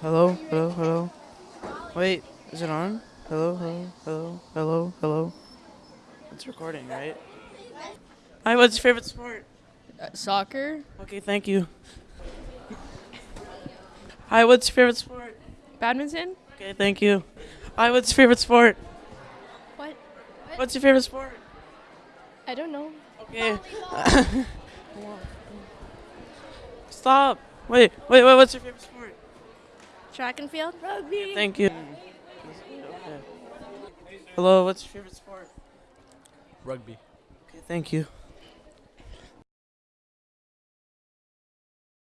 Hello, hello, hello. Wait, is it on? Hello, hello, hello, hello, hello. It's recording, right? Hi, what's your favorite sport? Uh, soccer, Okay, thank you. Hi, what's your favorite sport? badminton. Okay, thank you. Hi, what's your favorite sport? What? What's your favorite sport? I don't know. Okay. Stop. Wait, wait, wait, what's your favorite sport? Track and field. Rugby. Thank you. Okay. Hello, what's your favorite sport? Rugby. Okay, thank you.